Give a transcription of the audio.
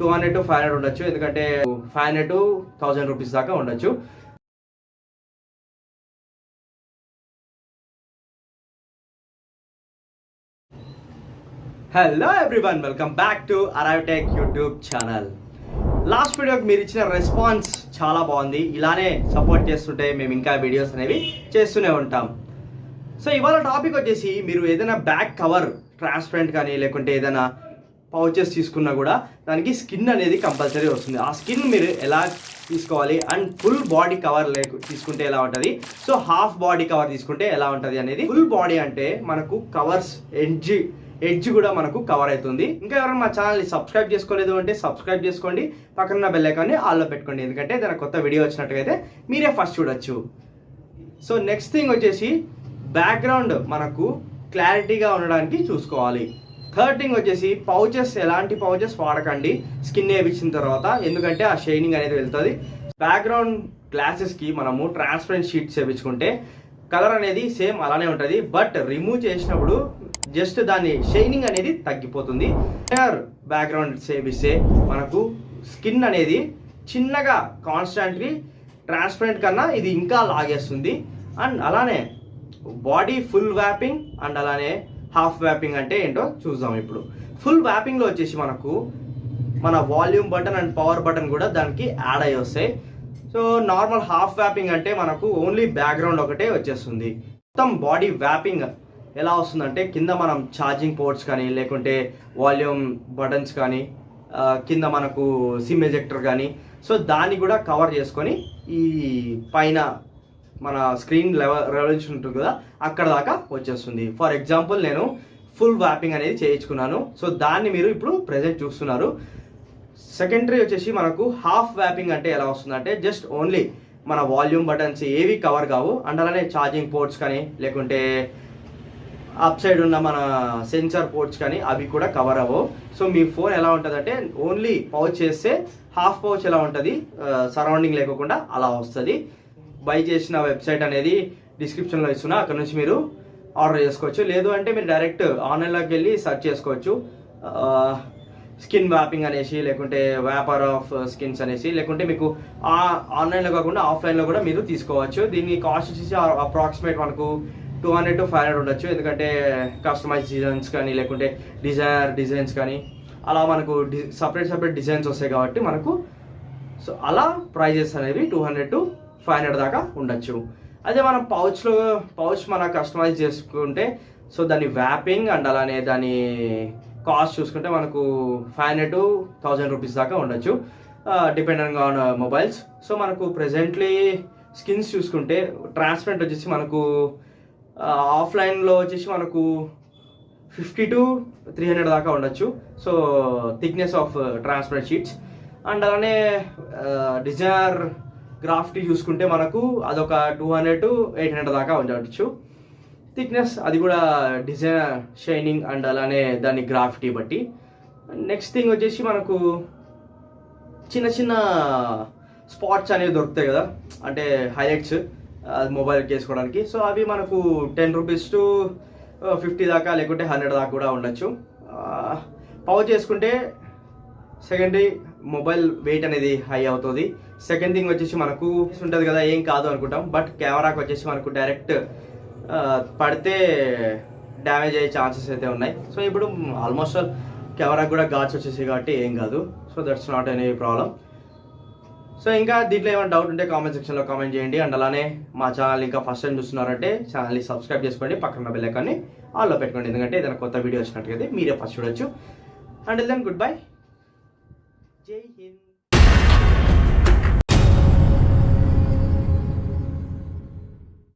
Two hundred to five hundred ఉండొచ్చు. ఎందుకంటే five hundred to thousand rupees దాకా ఉండొచ్చు. Hello everyone welcome back to arrive tech YouTube channel last వీడియోకి మీరు ఇచ్చిన రెస్పాన్స్ చాలా బాగుంది. ఇలానే సపోర్ట్ చేస్తుంటే మేము ఇంకా వీడియోస్ అనేవి చేస్తూనే ఉంటాం. సో ఇవాళ టాపిక్ వచ్చేసి మీరు ఏదైనా బ్యాక్ కవర్ ట్రాన్స్పరెంట్ కానీ లేకుంటే ఏదైనా పౌచెస్ తీసుకున్నా కూడా దానికి స్కిన్ అనేది కంపల్సరీ వస్తుంది. ఆ స్కిన్ మీరు ఎలా తీసుకోవాలి అండ్ ఫుల్ బాడీ కవర్ లేకు తీసుకుంటే ఎలా ఉంటుంది? సో హాఫ్ బాడీ కవర్ తీసుకుంటే ఎలా ఉంటుంది అనేది ఫుల్ బాడీ అంటే మనకు కవర్స్ ఎడ్జ్ ఎడ్జ్ కూడా మనకు కవర్ అవుతుంది. ఇంకా ఎవరైనా మా ఛానల్ని సబ్స్క్రైబ్ చేసుకోలేదు అంటే సబ్స్క్రైబ్ చేసుకోండి. పక్కన బెల్ ఐకాన్ని ఆల్లో పెట్టుకోండి. ఎందుకంటే దాని కొత్త వీడియో వచ్చినట్టుగైతే మీరే ఫస్ట్ చూడొచ్చు. సో నెక్స్ట్ థింగ్ వచ్చేసి బ్యాక్గ్రౌండ్ మనకు క్లారిటీగా ఉండడానికి చూసుకోవాలి. థర్డ్ థింగ్ వచ్చేసి పౌచెస్ ఎలాంటి పౌచెస్ వాడకండి. స్కిన్ వేయించిన తర్వాత ఎందుకంటే ఆ షైనింగ్ అనేది వెళ్తుంది. బ్యాక్గ్రౌండ్ గ్లాసెస్కి మనము ట్రాన్స్పరెంట్ షీట్స్ వేయించుకుంటే కలర్ అనేది సేమ్ అలానే ఉంటుంది. బట్ రిమూవ్ చేసినప్పుడు జస్ట్ దాని షైనింగ్ అనేది తగ్గిపోతుంది. బ్యాక్గ్రౌండ్ సేవిస్తే మనకు స్కిన్ అనేది చిన్నగా కాన్స్టాంట్లీ ట్రాన్స్పరెంట్ కన్నా ఇది ఇంకా లాగేస్తుంది. అండ్ అలానే బాడీ ఫుల్ వ్యాపింగ్ అండ్ అలానే హాఫ్ వ్యాపింగ్ అంటే ఏంటో చూద్దాం ఇప్పుడు. ఫుల్ వ్యాపింగ్లో వచ్చేసి మనకు మన volume button and power button కూడా దానికి యాడ్ అయ్యి వస్తాయి. సో నార్మల్ హాఫ్ వ్యాపింగ్ అంటే మనకు ఓన్లీ బ్యాక్గ్రౌండ్ ఒకటే వచ్చేస్తుంది. మొత్తం బాడీ వ్యాపింగ్ ఎలా వస్తుందంటే కింద మనం ఛార్జింగ్ పోర్ట్స్ కానీ లేకుంటే వాల్యూమ్ బటన్స్ కానీ కింద మనకు సిమ్ ఎజెక్టర్ కానీ సో దాన్ని కూడా కవర్ చేసుకొని ఈ పైన మన స్క్రీన్ లెవెల్ రెవల్యూషన్ ఉంటుంది కదా అక్కడ దాకా వచ్చేస్తుంది. ఫర్ ఎగ్జాంపుల్ నేను ఫుల్ వ్యాపింగ్ అనేది చేయించుకున్నాను. సో దాన్ని మీరు ఇప్పుడు ప్రజెంట్ చూస్తున్నారు. సెకండరీ వచ్చేసి మనకు హాఫ్ వ్యాపింగ్ అంటే ఎలా వస్తుందంటే జస్ట్ ఓన్లీ మన వాల్యూమ్ బటన్స్ ఏవి కవర్ కావు. అండ్ అలానే ఛార్జింగ్ పోర్ట్స్ కానీ లేకుంటే అప్ సైడ్ ఉన్న మన సెన్సార్ పోర్ట్స్ కానీ అవి కూడా కవర్ అవ్వవు. సో మీ ఫోన్ ఎలా ఉంటుందంటే ఓన్లీ పౌచ్ చేస్తే హాఫ్ పౌచ్ ఎలా ఉంటుంది? సరౌండింగ్ uh, లేకుండా అలా వస్తుంది. బై చేసిన వెబ్సైట్ అనేది డిస్క్రిప్షన్లో ఇస్తున్నా. అక్కడ నుంచి మీరు ఆర్డర్ చేసుకోవచ్చు. లేదు అంటే మీరు డైరెక్ట్ ఆన్లైన్లోకి వెళ్ళి సెర్చ్ చేసుకోవచ్చు. స్కిన్ వ్యాపింగ్ అనేసి లేకుంటే వ్యాపార్ ఆఫ్ స్కిన్స్ అనేసి లేకుంటే మీకు ఆ ఆన్లైన్లో కాకుండా ఆఫ్లైన్లో కూడా మీరు తీసుకోవచ్చు. దీనికి కాస్ట్ వచ్చేసి అప్రాక్సిమేట్ మనకు two hundred to five hundred ఉండొచ్చు. ఎందుకంటే కస్టమైజ్ డిజైన్స్ కానీ లేకుంటే డిజైనర్ డిజైన్స్ కానీ అలా మనకు సపరేట్ సపరేట్ డిజైన్స్ వస్తాయి కాబట్టి మనకు సో అలా ప్రైజెస్ అనేవి two hundred to five hundred దాకా ఉండొచ్చు. అదే మనం పౌచ్లో పౌచ్ మన కస్టమైజ్ చేసుకుంటే సో దాని వ్యాపింగ్ అండ్ అలానే దాని కాస్ట్ చూసుకుంటే మనకు five hundred to thousand rupees దాకా ఉండొచ్చు. Depending on mobiles. సో మనకు ప్రజెంట్లీ స్కిన్స్ చూసుకుంటే ట్రాన్స్పరెంట్ వచ్చేసి మనకు ఆఫ్లైన్లో వచ్చేసి మనకు ఫిఫ్టీ టు త్రీ హండ్రెడ్ దాకా ఉండొచ్చు. So thickness of transparent sheets and అలానే డిజైనర్ గ్రాఫ్టీ చూసుకుంటే మనకు అదొక two hundred to eight hundred దాకా ఉండవచ్చు థిక్నెస్ అది కూడా డిజైన్ షైనింగ్ అండ్ అలానే దాని గ్రాఫిటీ బట్టి. నెక్స్ట్ థింగ్ వచ్చేసి మనకు చిన్న చిన్న స్పాట్స్ అనేవి దొరుకుతాయి కదా. అంటే హైలైట్స్ అది మొబైల్కి వేసుకోవడానికి. సో అవి మనకు టెన్ రూపీస్ టు ఫిఫ్టీ దాకా లేకుంటే హండ్రెడ్ దాకా కూడా ఉండొచ్చు. పవర్ చేసుకుంటే సెకండరీ మొబైల్ వెయిట్ అనేది హై అవుతుంది. సెకండ్ థింగ్ వచ్చేసి మనకు ఉంటుంది కదా ఏం కాదు అనుకుంటాం. బట్ కెమెరాకి వచ్చేసి మనకు డైరెక్ట్ పడితే డ్యామేజ్ అయ్యే ఛాన్సెస్ అయితే ఉన్నాయి. సో ఇప్పుడు ఆల్మోస్ట్ ఆల్ కెమెరాకి కూడా గాడ్స్ వచ్చేసి కాబట్టి ఏం కాదు. So that's not any problem so ఇంకా దీంట్లో ఏమైనా డౌట్ ఉంటే కామెంట్ సెక్షన్లో కామెంట్ చేయండి. అండ్ అలానే మా ఛానల్ ఇంకా ఫస్ట్ టైం చూస్తున్నారంటే ఛానల్ని సబ్స్క్రైబ్ చేసుకోండి. పక్కన బెల్ ఐకాన్ని ఆల్లో పెట్టుకోండి. ఎందుకంటే ఏదైనా కొత్త వీడియో వచ్చినట్టుగా మీరే ఫస్ట్ చూడొచ్చు. And then good bye Jai Hind